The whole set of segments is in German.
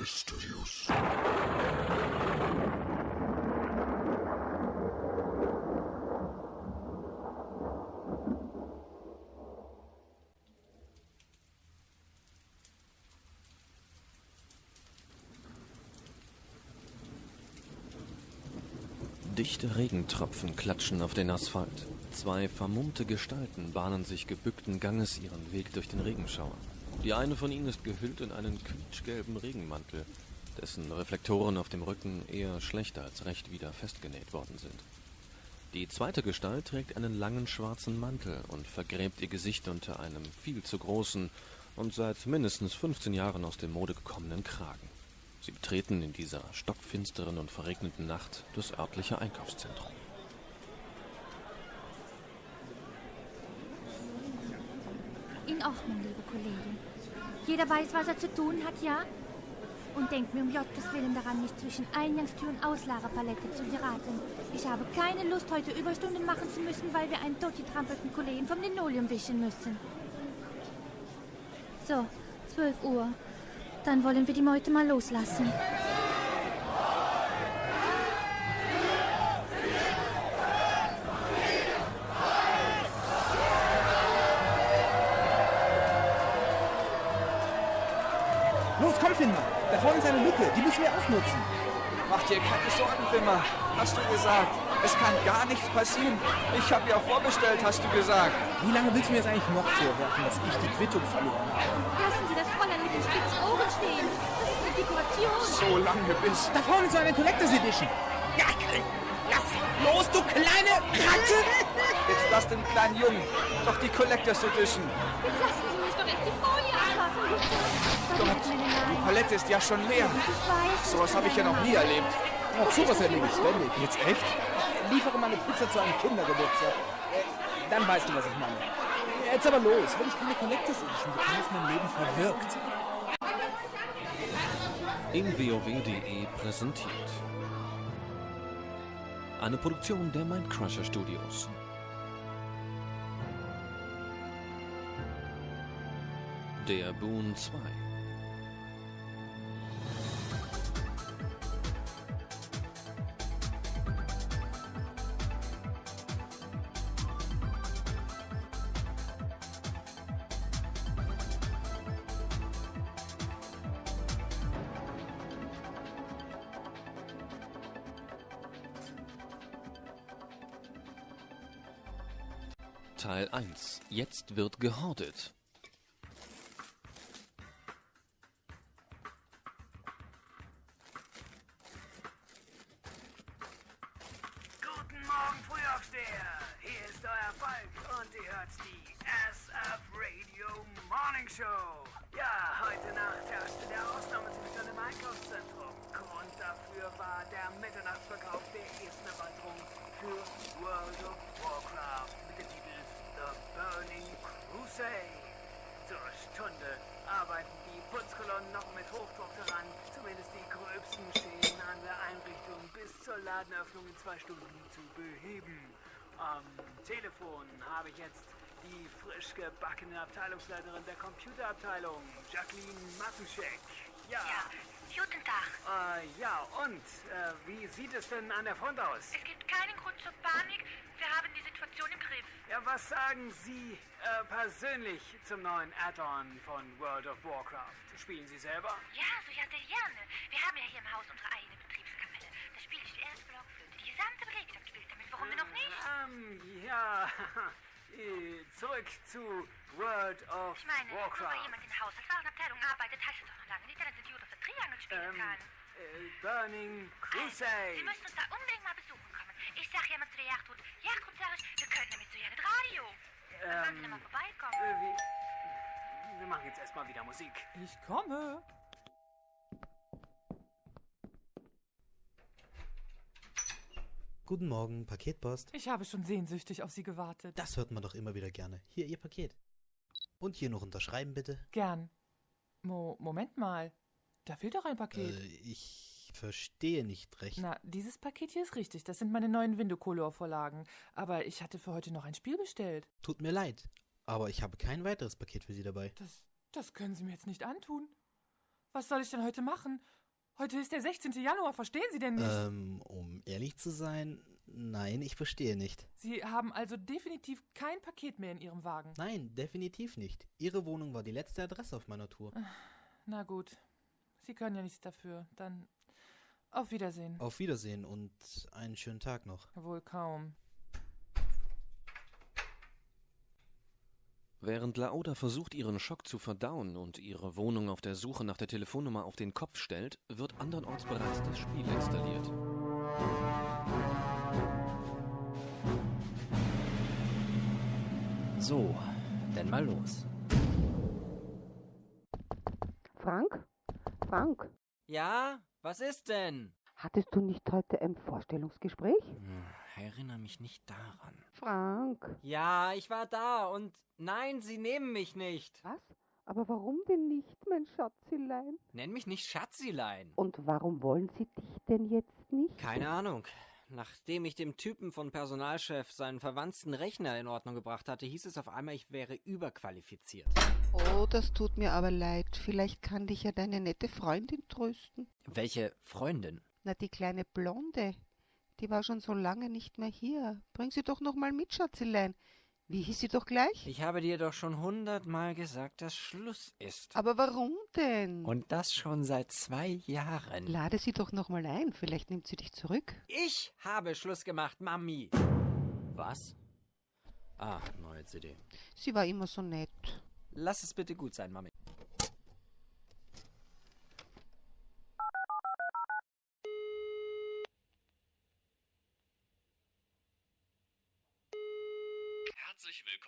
Studios. Dichte Regentropfen klatschen auf den Asphalt. Zwei vermummte Gestalten bahnen sich gebückten Ganges ihren Weg durch den Regenschauer. Die eine von ihnen ist gehüllt in einen quietschgelben Regenmantel, dessen Reflektoren auf dem Rücken eher schlechter als recht wieder festgenäht worden sind. Die zweite Gestalt trägt einen langen schwarzen Mantel und vergräbt ihr Gesicht unter einem viel zu großen und seit mindestens 15 Jahren aus der Mode gekommenen Kragen. Sie betreten in dieser stockfinsteren und verregneten Nacht das örtliche Einkaufszentrum. In Ordnung, liebe Kollegin. Jeder weiß, was er zu tun hat, ja? Und denkt mir um Jottes Willen daran, nicht zwischen Eingangstür und Auslagerpalette zu geraten. Ich habe keine Lust, heute Überstunden machen zu müssen, weil wir einen totgetrampelten Kollegen vom Linoleum wischen müssen. So, 12 Uhr. Dann wollen wir die Meute mal loslassen. Hast du gesagt. Es kann gar nichts passieren. Ich habe ja vorbestellt, hast du gesagt. Wie lange willst du mir jetzt eigentlich noch vorwerfen, dass ich die Quittung verloren habe? Lassen Sie das Fräulein mit den spitzen Ohren stehen. Das ist eine Dekoration. So lange bis. Da vorne ist so eine Collectors Edition. Ja, lass los, du kleine Ratte! Jetzt lass den kleinen Jungen. Doch die Collectors Edition. Jetzt lassen Sie mich doch erst die Folie abmachen. Gott, die Palette ist ja schon leer. Sowas habe ich ja noch nie erlebt. Ach, sowas erlebe ich ständig. Jetzt echt? Liefere mal eine Pizza zu einem Kindergeburtstag. Äh, Dann weißt du, was ich meine. Jetzt aber los. Wenn ich keine Collectors Edition bekomme, ist mein Leben verwirkt. Im WoW.de präsentiert. Eine Produktion der Mindcrusher Studios. Der Boon 2. Jetzt wird gehortet. Guten Morgen, Frühaufsteher! Hier ist euer Falk und ihr hört die SF Radio Morning Show. Ja, heute Nacht herrschte der Ausnahmezustand im Einkaufszentrum. Grund dafür war der Mitternachtsverkauf der ersten Erweiterung für World of Warcraft The Burning Crusade. Zur Stunde arbeiten die Putzkolonnen noch mit Hochdruck daran, zumindest die gröbsten Schäden an der Einrichtung bis zur Ladenöffnung in zwei Stunden zu beheben. Am Telefon habe ich jetzt die frisch gebackene Abteilungsleiterin der Computerabteilung, Jacqueline Mattenscheck. Ja. Ja, guten Tag. Äh, ja, und äh, wie sieht es denn an der Front aus? Es gibt keinen Grund zur Panik. Wir haben die Situation im Griff. Ja, was sagen Sie äh, persönlich zum neuen Add-on von World of Warcraft? Spielen Sie selber? Ja, so ja, sehr gerne. Wir haben ja hier im Haus unsere eigene Betriebskapelle. Da spiele ich die erste Blockflöte. Die gesamte Belegschaft spielt damit. Warum denn noch nicht? Ähm, ja. Äh, Zurück zu World of Ich meine, nur weil Warcraft. jemand in der Haushaltswarenabteilung arbeitet, heißt das doch noch lange nicht, dass er Judo für Triangle spielen Ähm, kann. äh, Burning Also, Crusade. Sie müssen uns da unbedingt mal besuchen kommen. Ich sag ja immer zu der Jagdhut, Jagdhut sag ich, wir können damit so ja nicht Radio. Dann sollen Sie Ähm, mal vorbeikommen. äh, wir, wir machen jetzt erstmal wieder Musik. Ich komme. Guten Morgen, Paketpost. Ich habe schon sehnsüchtig auf Sie gewartet. Das hört man doch immer wieder gerne. Hier, Ihr Paket. Und hier noch unterschreiben, bitte. Gern. Mo Moment mal. Da fehlt doch ein Paket. Äh, ich verstehe nicht recht. Na, dieses Paket hier ist richtig. Das sind meine neuen Window-Color-Vorlagen. Aber ich hatte für heute noch ein Spiel bestellt. Tut mir leid. Aber ich habe kein weiteres Paket für Sie dabei. Das, das können Sie mir jetzt nicht antun. Was soll ich denn heute machen? Heute ist der 16. Januar, verstehen Sie denn nicht? Ähm, um ehrlich zu sein, nein, ich verstehe nicht. Sie haben also definitiv kein Paket mehr in Ihrem Wagen. Nein, definitiv nicht. Ihre Wohnung war die letzte Adresse auf meiner Tour. Na gut. Sie können ja nichts dafür. Dann auf Wiedersehen. Auf Wiedersehen und einen schönen Tag noch. Wohl kaum. Während Laoda versucht, ihren Schock zu verdauen und ihre Wohnung auf der Suche nach der Telefonnummer auf den Kopf stellt, wird andernorts bereits das Spiel installiert. So, dann mal los. Frank? Frank, Ja, was ist denn? hattest du nicht heute ein Vorstellungsgespräch? Hm, Erinnere mich nicht daran. Frank. Ja, ich war da und nein, sie nehmen mich nicht. Was? Aber warum denn nicht, mein Schatzilein? Nenn mich nicht Schatzilein. Und warum wollen sie dich denn jetzt nicht? Keine Ahnung. Nachdem ich dem Typen von Personalchef seinen verwandten Rechner in Ordnung gebracht hatte, hieß es auf einmal, ich wäre überqualifiziert. Oh, das tut mir aber leid. Vielleicht kann dich ja deine nette Freundin trösten. Welche Freundin? Na, die kleine Blonde. Die war schon so lange nicht mehr hier. Bring sie doch noch mal mit, Schatzilein. Wie hieß sie doch gleich? Ich habe dir doch schon hundertmal gesagt, dass Schluss ist. Aber warum denn? Und das schon seit zwei Jahren. Lade sie doch noch mal ein. Vielleicht nimmt sie dich zurück. Ich habe Schluss gemacht, Mami. Was? Ah, neue CD. Sie war immer so nett. Lass es bitte gut sein, Mami. Herzlich willkommen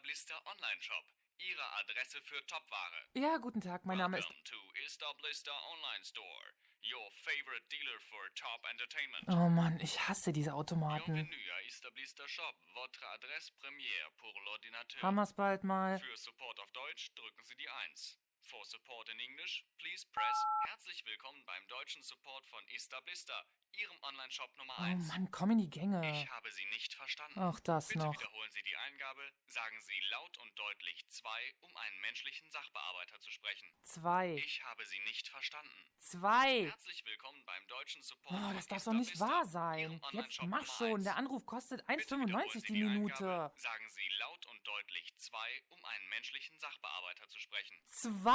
Istablister Online Shop. Ihre Adresse für Topware. Ja, guten Tag, mein Name ist. Welcome to Istablister Online Store. Your favorite dealer for top entertainment. Oh Mann, ich hasse diese Automaten. Bienvenue à Istablister Shop. Votre adresse première pour l'ordinateur. Wir's bald mal. Für Support auf Deutsch drücken Sie die 1. For support in English, please press. Herzlich willkommen beim deutschen Support von Istablister, Ihrem Online-Shop Nummer Oh 1. Mann, komm in die Gänge. Ich habe Sie nicht verstanden. Ach, das Bitte noch. wiederholen Sie die Eingabe, sagen Sie laut und deutlich 2, um einen menschlichen Sachbearbeiter zu sprechen. Zwei. Ich habe Sie nicht verstanden. Zwei. Herzlich willkommen beim deutschen Support. Oh, das darf doch nicht wahr sein. Jetzt mach schon. 1. Der Anruf kostet Bitte wiederholen 1,95 Sie die die Minute. Eingabe, sagen Sie laut und deutlich 2, um einen menschlichen Sachbearbeiter zu sprechen.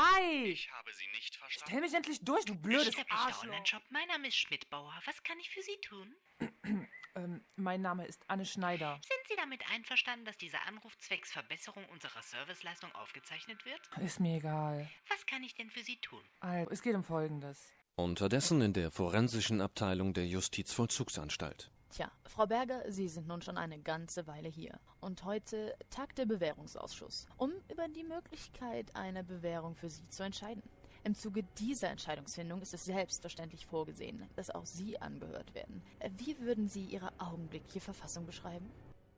Zwei. Ich habe Sie nicht verstanden. Stell mich endlich durch, du blödes Arschloch. Online-Shop. Mein Name ist Schmidtbauer. Was kann ich für Sie tun? Ähm, mein Name ist Anne Schneider. Sind Sie damit einverstanden, dass dieser Anruf zwecks Verbesserung unserer Serviceleistung aufgezeichnet wird? Ist mir egal. Was kann ich denn für Sie tun? Also, es geht um Folgendes. Unterdessen in der forensischen Abteilung der Justizvollzugsanstalt. Tja, Frau Berger, Sie sind nun schon eine ganze Weile hier. Und heute tagt der Bewährungsausschuss, um über die Möglichkeit einer Bewährung für Sie zu entscheiden. Im Zuge dieser Entscheidungsfindung ist es selbstverständlich vorgesehen, dass auch Sie angehört werden. Äh, Wie würden Sie Ihre augenblickliche Verfassung beschreiben?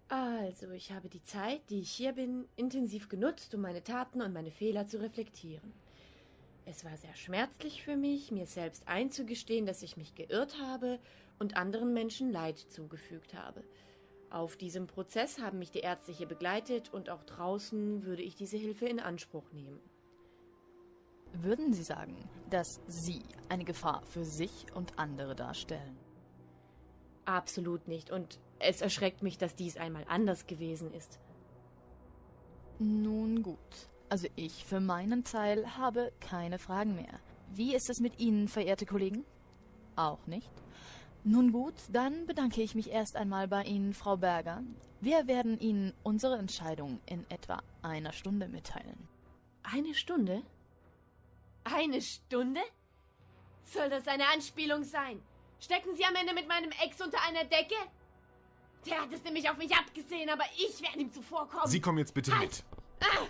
Also, ich habe die Zeit, die ich hier bin, intensiv genutzt, um meine Taten und meine Fehler zu reflektieren. Es war sehr schmerzlich für mich, mir selbst einzugestehen, dass ich mich geirrt habe und anderen Menschen Leid zugefügt habe. Auf diesem Prozess haben mich die Ärztliche begleitet und auch draußen würde ich diese Hilfe in Anspruch nehmen. Würden Sie sagen, dass Sie eine Gefahr für sich und andere darstellen? Absolut nicht und es erschreckt mich, dass dies einmal anders gewesen ist. Nun gut. Also ich für meinen Teil habe keine Fragen mehr. Wie ist es mit Ihnen, verehrte Kollegen? Auch nicht? Nun gut, dann bedanke ich mich erst einmal bei Ihnen, Frau Berger. Wir werden Ihnen unsere Entscheidung in etwa einer Stunde mitteilen. Eine Stunde? Eine Stunde? Soll das eine Anspielung sein? Stecken Sie am Ende mit meinem Ex unter einer Decke? Der hat es nämlich auf mich abgesehen, aber ich werde ihm zuvorkommen. Sie kommen jetzt bitte Halt! mit. Ah!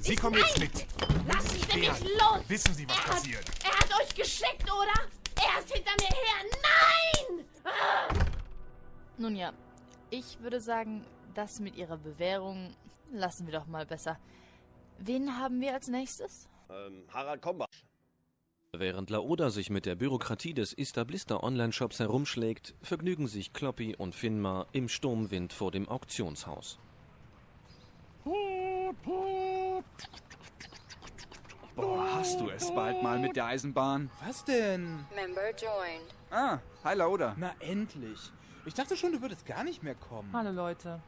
Sie Ich- kommen jetzt mit. Lassen Sie mich wehren. los! Wissen Sie, was er passiert? Hat, er hat euch geschickt, oder? Er ist hinter mir her! Nein! Ah! Nun ja, ich würde sagen, das mit Ihrer Bewährung lassen wir doch mal besser. Wen haben wir als nächstes? Ähm, Harald Kombach. Während Laoda sich mit der Bürokratie des Istablister Online-Shops herumschlägt, vergnügen sich Kloppy und Finmar im Sturmwind vor dem Auktionshaus. Boah, hast du es bald mal mit der Eisenbahn? Was denn? Member joined. Ah, hi Lauda. Na endlich. Ich dachte schon, du würdest gar nicht mehr kommen. Hallo Leute.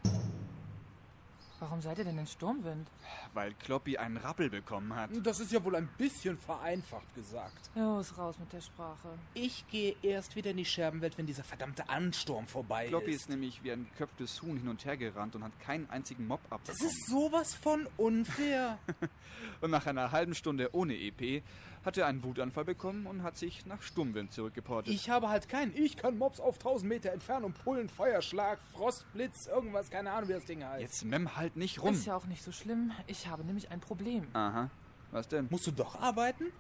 Warum seid ihr denn in Sturmwind? Weil Kloppi einen Rappel bekommen hat. Das ist ja wohl ein bisschen vereinfacht gesagt. Los, raus mit der Sprache. Ich gehe erst wieder in die Scherbenwelt, wenn dieser verdammte Ansturm vorbei Kloppi ist. ist nämlich wie ein geköpftes Huhn hin und her gerannt und hat keinen einzigen Mob Das abbekommen. ist sowas von unfair. Und nach einer halben Stunde ohne EP hat er einen Wutanfall bekommen und hat sich nach Sturmwind zurückgeportet. Ich habe halt keinen. Ich kann Mobs auf 1000 Meter Entfernung pullen, Feuerschlag, Frostblitz, irgendwas, keine Ahnung, wie das Ding heißt. Jetzt mem halt nicht rum. Ist ja auch nicht so schlimm. Ich habe nämlich ein Problem. Aha. Was denn? Musst du doch arbeiten?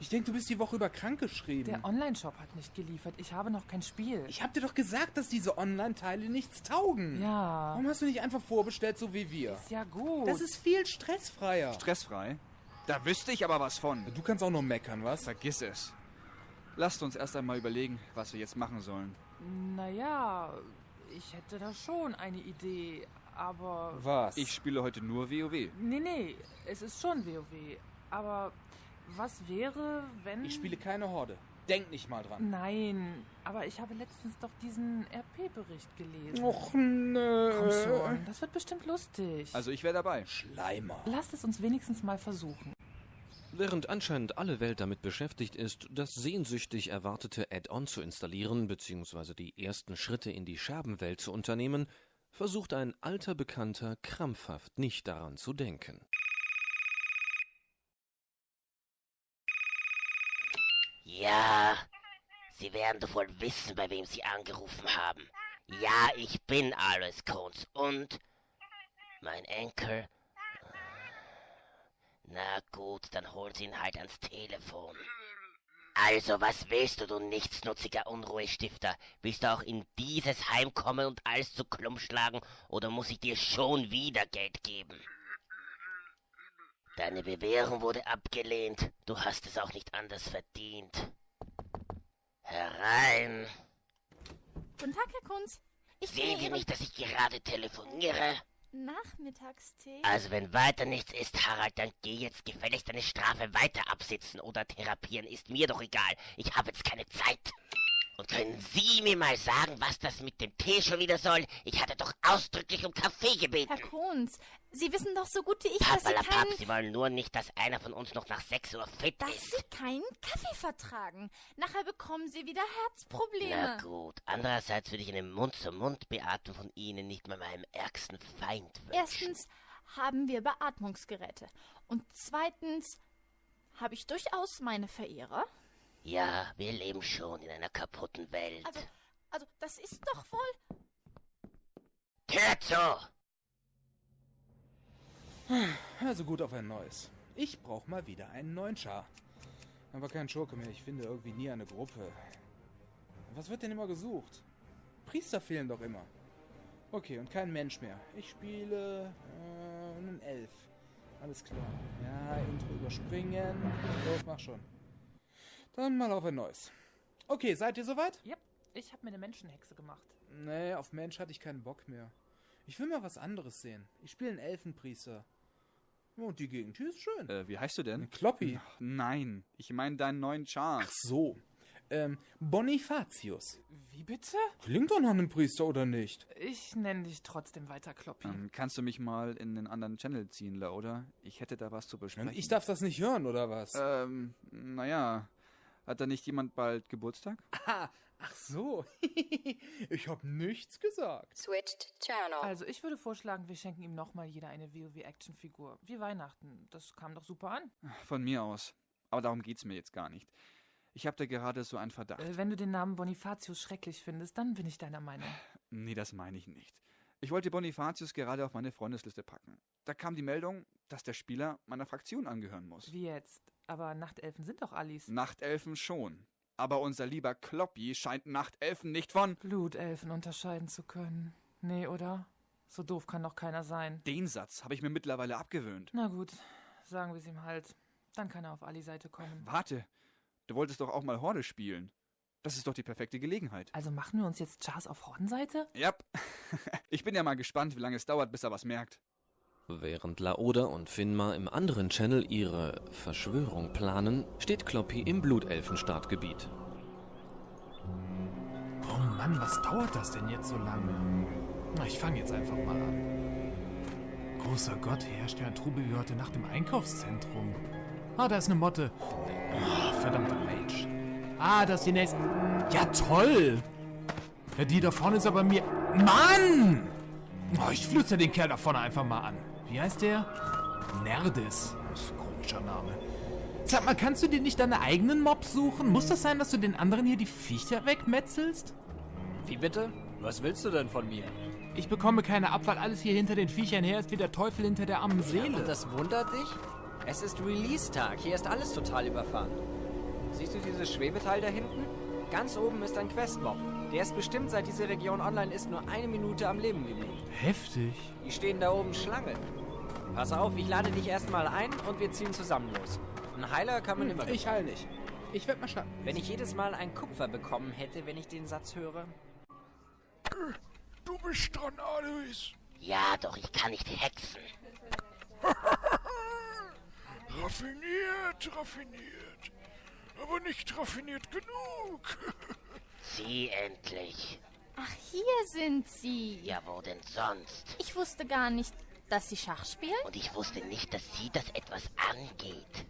Ich denke, du bist die Woche über krank geschrieben. Der Online-Shop hat nicht geliefert. Ich habe noch kein Spiel. ich hab dir doch gesagt, dass diese Online-Teile nichts taugen. Ja. Warum hast du nicht einfach vorbestellt, so wie wir? Ist ja gut. Das ist viel stressfreier. Stressfrei? Da wüsste ich aber was von. Du kannst auch nur meckern, was? Vergiss es. Lasst uns erst einmal überlegen, was wir jetzt machen sollen. Naja, ich hätte da schon eine Idee, aber. Was? Ich spiele heute nur WoW. Nee, nee, es ist schon WoW. Aber was wäre, wenn. Ich spiele keine Horde. Denk nicht mal dran. Nein, aber ich habe letztens doch diesen RP-Bericht gelesen. Och, nö. Komm schon, das wird bestimmt lustig. Also ich wäre dabei. Schleimer. Lasst es uns wenigstens mal versuchen. Während anscheinend alle Welt damit beschäftigt ist, das sehnsüchtig erwartete Add-on zu installieren bzw. die ersten Schritte in die Scherbenwelt zu unternehmen, versucht ein alter Bekannter krampfhaft nicht daran zu denken. Ja, Sie werden doch wohl wissen, bei wem Sie angerufen haben. Ja, ich bin Alois Cones und mein Enkel. Na gut, dann hol sie ihn halt ans Telefon. Also, was willst du, du nichtsnutziger Unruhestifter? Willst du auch in dieses Heim kommen und alles zu Klump schlagen, oder muss ich dir schon wieder Geld geben? Deine Bewährung wurde abgelehnt. Du hast es auch nicht anders verdient. Herein. Guten Tag, Herr Kunz. Ich Sehen Sie nicht, dass ich gerade telefoniere? Nachmittagstee. Also wenn weiter nichts ist, Harald, dann geh jetzt gefälligst deine Strafe weiter absitzen oder therapieren, ist mir doch egal. Ich habe jetzt keine Zeit. Und können Sie mir mal sagen, was das mit dem Tee schon wieder soll? Ich hatte doch ausdrücklich um Kaffee gebeten. Herr Kunz, Sie wissen doch so gut wie ich, dass Sie keinen... Sie wollen nur nicht, dass einer von uns noch nach 6 Uhr fit Dass ist. Sie keinen Kaffee vertragen. Nachher bekommen Sie wieder Na Herzprobleme. gut, andererseits würde ich eine Mund-zu-Mund-Beatmung von Ihnen nicht mal meinem ärgsten Feind wünschen. Erstens haben wir Beatmungsgeräte. Und zweitens habe ich durchaus meine Verehrer. Ja, wir leben schon in einer kaputten Welt. Also, also das ist doch wohl... Zu! Also gut auf ein neues. Ich brauche mal wieder einen neuen Char. Aber kein Schurke mehr. Ich finde irgendwie nie eine Gruppe. Was wird denn immer gesucht? Priester fehlen doch immer. Okay, und kein Mensch mehr. Ich spiele äh, einen Elf. Alles klar. Ja, Intro überspringen. Los, mach schon. Dann mal auf ein neues. Okay, seid ihr soweit? Yep, ich habe mir eine Menschenhexe gemacht. Nee, auf Mensch hatte ich keinen Bock mehr. Ich will mal was anderes sehen. Ich spiele einen Elfenpriester. Und die Gegend hier ist schön. Äh, wie heißt du denn? Kloppi. Ach, nein, ich meine deinen neuen Char. Ach so. Ähm, Bonifatius. Wie bitte? Klingt doch nach einem Priester, oder nicht? Ich nenne dich trotzdem weiter Kloppi. Ähm, kannst du mich mal in den anderen Channel ziehen, oder? Ich hätte da was zu besprechen. Ich darf das nicht hören, oder was? Ähm, naja. Hat da nicht jemand bald Geburtstag? Ah, ach so. ich hab nichts gesagt. Switched channel. Also, ich würde vorschlagen, wir schenken ihm nochmal jeder eine WoW-Action-Figur. Wie Weihnachten. Das kam doch super an. Von mir aus. Aber darum geht's mir jetzt gar nicht. Ich habe da gerade so einen Verdacht. Äh, wenn du den Namen Bonifatius schrecklich findest, dann bin ich deiner Meinung. Nee, das meine ich nicht. Ich wollte Bonifatius gerade auf meine Freundesliste packen. Da kam die Meldung, dass der Spieler meiner Fraktion angehören muss. Wie jetzt? Aber Nachtelfen sind doch Allis. Nachtelfen schon. Aber unser lieber Kloppi scheint Nachtelfen nicht von Blutelfen unterscheiden zu können. Nee, oder? So doof kann doch keiner sein. Den Satz habe ich mir mittlerweile abgewöhnt. Na gut, sagen wir es ihm halt. Dann kann er auf Ali Seite kommen. Warte, du wolltest doch auch mal Horde spielen. Das ist doch die perfekte Gelegenheit. Also machen wir uns jetzt Chars auf Hordenseite? Ja. ich bin ja mal gespannt, wie lange es dauert, bis er was merkt. Während Laoda und Finmar im anderen Channel ihre Verschwörung planen, steht Kloppy im Blutelfenstartgebiet. Oh Mann, was dauert das denn jetzt so lange? Na, ich fange jetzt einfach mal an. Großer Gott, herrscht ja ein Trubel wie heute Nacht im Einkaufszentrum. Ah, da ist eine Motte. Oh, verdammter Rage. Ah, das ist die nächste. Ja, toll! Ja, die da vorne ist aber mir. Mann! Oh, ich flüster den Kerl da vorne einfach mal an. Wie heißt der? Nerdis. Das ist ein komischer Name. Sag mal, kannst du dir nicht deine eigenen Mobs suchen? Muss das sein, dass du den anderen hier die Viecher wegmetzelst? Wie bitte? Was willst du denn von mir? Ich bekomme keine ab, weil alles hier hinter den Viechern her ist wie der Teufel hinter der armen Seele. Und das wundert dich? Es ist Release-Tag. Hier ist alles total überfahren. Siehst du dieses Schwebeteil da hinten? Ganz oben ist ein Questmob. Der ist bestimmt, seit diese Region online ist, nur eine Minute am Leben geblieben. Heftig. Die stehen da oben Schlange. Pass auf, ich lade dich erstmal ein und wir ziehen zusammen los. Ein Heiler kann man Hm, immer. ich heil nicht. Ich werd mal schnappen. Wenn ich jedes Mal ein Kupfer bekommen hätte, wenn ich den Satz höre. Du bist dran, Alois. Ja, doch ich kann nicht hexen. Raffiniert, raffiniert. Aber nicht raffiniert genug. Sie endlich. Ach, hier sind Sie. Ja, wo denn sonst? Ich wusste gar nicht, dass Sie Schach spielen. Und ich wusste nicht, dass Sie das etwas angeht.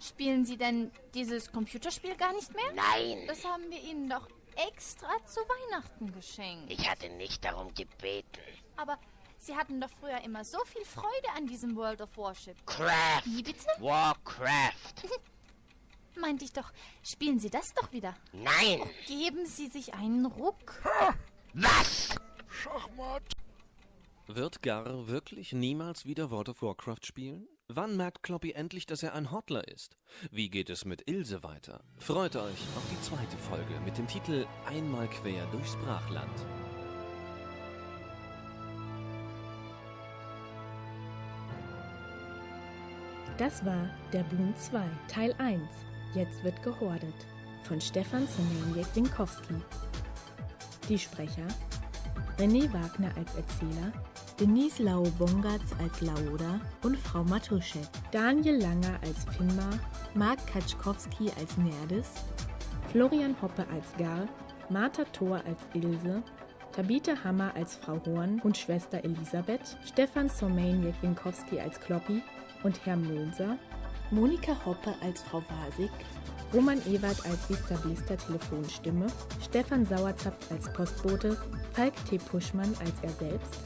Spielen Sie denn dieses Computerspiel gar nicht mehr? Nein. Das haben wir Ihnen doch extra zu Weihnachten geschenkt. Ich hatte nicht darum gebeten. Aber Sie hatten doch früher immer so viel Freude an diesem World of Warship. Craft. Wie bitte? Warcraft. Meinte ich doch, spielen Sie das doch wieder. Nein. Geben Sie sich einen Ruck. Was? Schachmatt. Wird Gar wirklich niemals wieder World of Warcraft spielen? Wann merkt Kloppy endlich, dass er ein Hotler ist? Wie geht es mit Ilse weiter? Freut euch auf die zweite Folge mit dem Titel Einmal quer durchs Brachland. Das war Der Boon 2, Teil 1. Jetzt wird gehordet. Von Stefan Semeniek-Winkowski. Die Sprecher: René Wagner als Erzähler, Denise Lau-Bongatz als Laoda und Frau Matuschek, Daniel Langer als Finmar, Mark Kaczkowski als Nerdis, Florian Hoppe als Gar, Martha Thor als Ilse, Tabitha Hammer als Frau Horn und Schwester Elisabeth, Stefan Somaniek-Winkowski als Kloppi und Herr Mölser, Monika Hoppe als Frau Wasig, Roman Ewert als Vista Blister Telefonstimme, Stefan Sauerzapf als Postbote, Falk T. Puschmann als er selbst,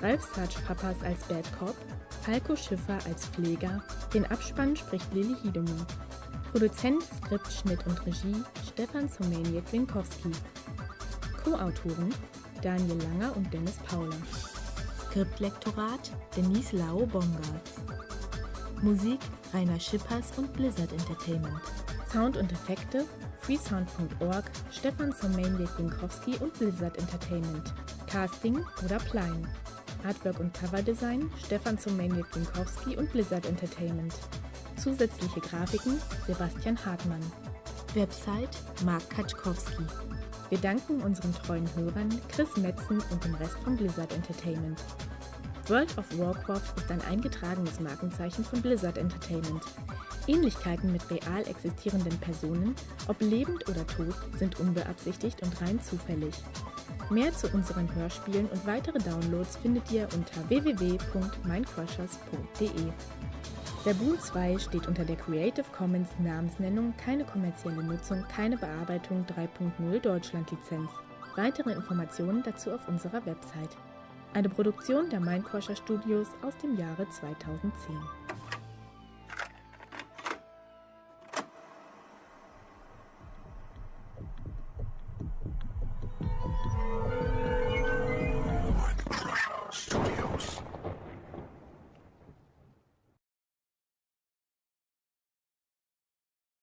Ralf Sarge Papas als Bad Cop, Falco Schiffer als Pfleger, den Abspann spricht Lilly Hiedemann. Produzent, Skript, Schnitt und Regie Stefan Somaniek-Winkowski. Co-Autoren Daniel Langer und Dennis Pauler. Skriptlektorat Denise Lau Bongartz. Musik Rainer Schippers und Blizzard Entertainment. Sound und Effekte freesound.org, Stefan Somaniek-Winkowski und Blizzard Entertainment. Casting oder Plein. Artwork und Coverdesign Stefan Somaniek-Winkowski und Blizzard Entertainment. Zusätzliche Grafiken Sebastian Hartmann. Website Mark Kaczkowski. Wir danken unseren treuen Hörern Chris Metzen und dem Rest von Blizzard Entertainment. World of Warcraft ist ein eingetragenes Markenzeichen von Blizzard Entertainment. Ähnlichkeiten mit real existierenden Personen, ob lebend oder tot, sind unbeabsichtigt und rein zufällig. Mehr zu unseren Hörspielen und weitere Downloads findet ihr unter www.mindcrushers.de. Der Boon 2 steht unter der Creative Commons Namensnennung keine kommerzielle Nutzung, keine Bearbeitung 3.0 Deutschland Lizenz. Weitere Informationen dazu auf unserer Website. Eine Produktion der Mindcrusher Studios aus dem Jahre 2010.